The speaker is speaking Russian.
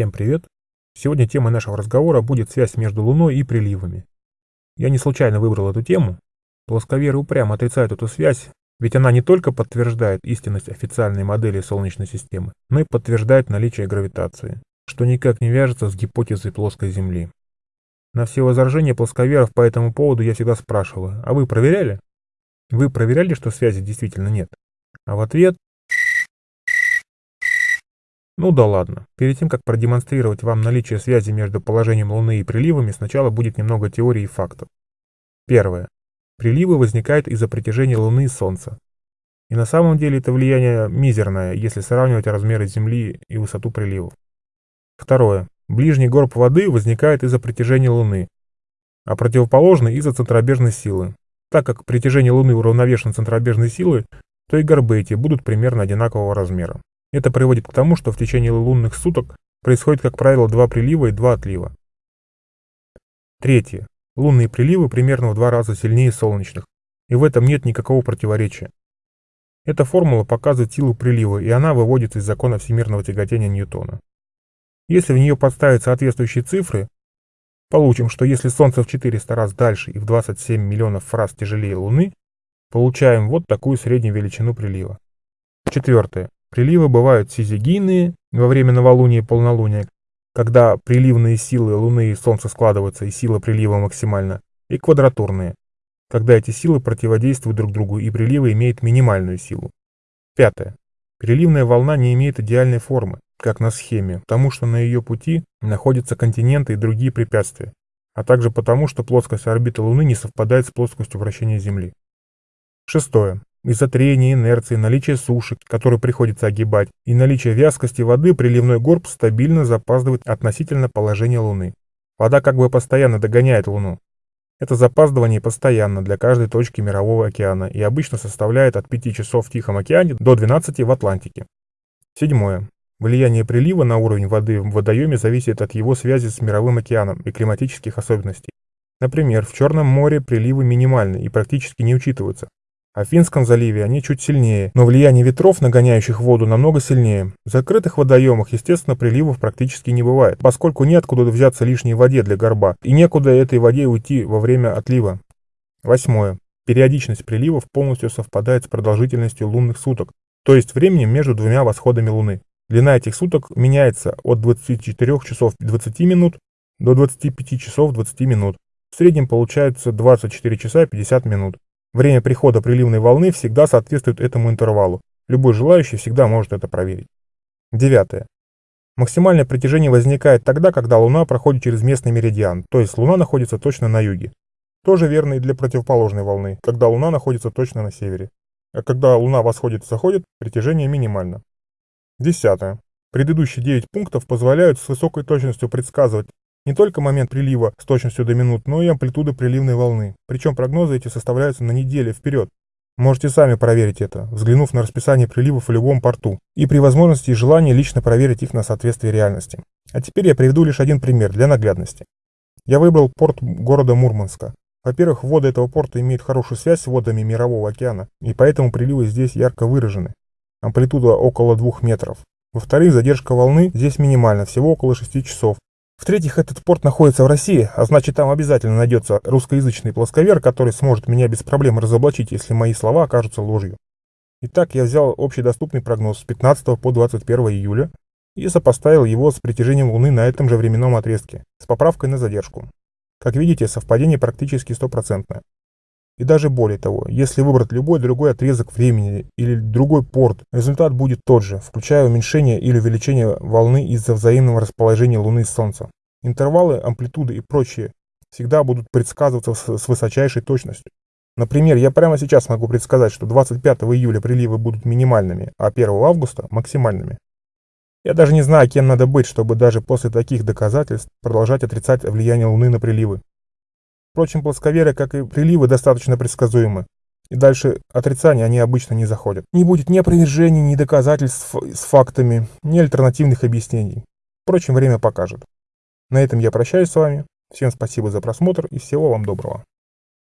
Всем привет! Сегодня темой нашего разговора будет связь между Луной и приливами. Я не случайно выбрал эту тему. Плосковеры упрямо отрицают эту связь, ведь она не только подтверждает истинность официальной модели Солнечной системы, но и подтверждает наличие гравитации, что никак не вяжется с гипотезой плоской Земли. На все возражения плосковеров по этому поводу я всегда спрашиваю, а вы проверяли? Вы проверяли, что связи действительно нет? А в ответ ну да ладно. Перед тем, как продемонстрировать вам наличие связи между положением Луны и приливами, сначала будет немного теории и фактов. Первое. Приливы возникают из-за притяжения Луны и Солнца. И на самом деле это влияние мизерное, если сравнивать размеры Земли и высоту приливов. Второе. Ближний горб воды возникает из-за притяжения Луны, а противоположный из-за центробежной силы. Так как притяжение Луны уравновешено центробежной силой, то и горбы эти будут примерно одинакового размера. Это приводит к тому, что в течение лунных суток происходит, как правило, два прилива и два отлива. Третье. Лунные приливы примерно в два раза сильнее солнечных, и в этом нет никакого противоречия. Эта формула показывает силу прилива, и она выводится из закона всемирного тяготения Ньютона. Если в нее подставить соответствующие цифры, получим, что если Солнце в 400 раз дальше и в 27 миллионов раз тяжелее Луны, получаем вот такую среднюю величину прилива. Четвертое. Приливы бывают сизигийные во время новолуния и полнолуния, когда приливные силы Луны и Солнца складываются и сила прилива максимальна, и квадратурные, когда эти силы противодействуют друг другу и приливы имеют минимальную силу. Пятое. Приливная волна не имеет идеальной формы, как на схеме, потому что на ее пути находятся континенты и другие препятствия, а также потому, что плоскость орбиты Луны не совпадает с плоскостью вращения Земли. Шестое. Из-за трения, инерции, наличия суши, которую приходится огибать, и наличия вязкости воды приливной горб стабильно запаздывает относительно положения Луны. Вода как бы постоянно догоняет Луну. Это запаздывание постоянно для каждой точки Мирового океана и обычно составляет от 5 часов в Тихом океане до 12 в Атлантике. Седьмое. Влияние прилива на уровень воды в водоеме зависит от его связи с Мировым океаном и климатических особенностей. Например, в Черном море приливы минимальны и практически не учитываются, а в Финском заливе они чуть сильнее, но влияние ветров, нагоняющих воду, намного сильнее. В закрытых водоемах, естественно, приливов практически не бывает, поскольку неоткуда взяться лишней воде для горба, и некуда этой воде уйти во время отлива. Восьмое. Периодичность приливов полностью совпадает с продолжительностью лунных суток, то есть временем между двумя восходами Луны. Длина этих суток меняется от 24 часов 20 минут до 25 часов 20 минут. В среднем получается 24 часа 50 минут. Время прихода приливной волны всегда соответствует этому интервалу. Любой желающий всегда может это проверить. Девятое. Максимальное притяжение возникает тогда, когда Луна проходит через местный меридиан, то есть Луна находится точно на юге. Тоже верно и для противоположной волны, когда Луна находится точно на севере. А когда Луна восходит и заходит, притяжение минимально. Десятое. Предыдущие 9 пунктов позволяют с высокой точностью предсказывать не только момент прилива с точностью до минут, но и амплитуды приливной волны. Причем прогнозы эти составляются на неделю вперед. Можете сами проверить это, взглянув на расписание приливов в любом порту, и при возможности и желании лично проверить их на соответствие реальности. А теперь я приведу лишь один пример для наглядности. Я выбрал порт города Мурманска. Во-первых, воды этого порта имеют хорошую связь с водами Мирового океана, и поэтому приливы здесь ярко выражены. Амплитуда около 2 метров. Во-вторых, задержка волны здесь минимальна, всего около 6 часов, в-третьих, этот порт находится в России, а значит там обязательно найдется русскоязычный плосковер, который сможет меня без проблем разоблачить, если мои слова окажутся ложью. Итак, я взял общедоступный прогноз с 15 по 21 июля и сопоставил его с притяжением Луны на этом же временном отрезке, с поправкой на задержку. Как видите, совпадение практически стопроцентное. И даже более того, если выбрать любой другой отрезок времени или другой порт, результат будет тот же, включая уменьшение или увеличение волны из-за взаимного расположения Луны и Солнца. Интервалы, амплитуды и прочее всегда будут предсказываться с высочайшей точностью. Например, я прямо сейчас могу предсказать, что 25 июля приливы будут минимальными, а 1 августа – максимальными. Я даже не знаю, кем надо быть, чтобы даже после таких доказательств продолжать отрицать влияние Луны на приливы. Впрочем, плосковеры, как и приливы, достаточно предсказуемы. И дальше отрицания они обычно не заходят. Не будет ни опровержений, ни доказательств с фактами, ни альтернативных объяснений. Впрочем, время покажет. На этом я прощаюсь с вами. Всем спасибо за просмотр и всего вам доброго.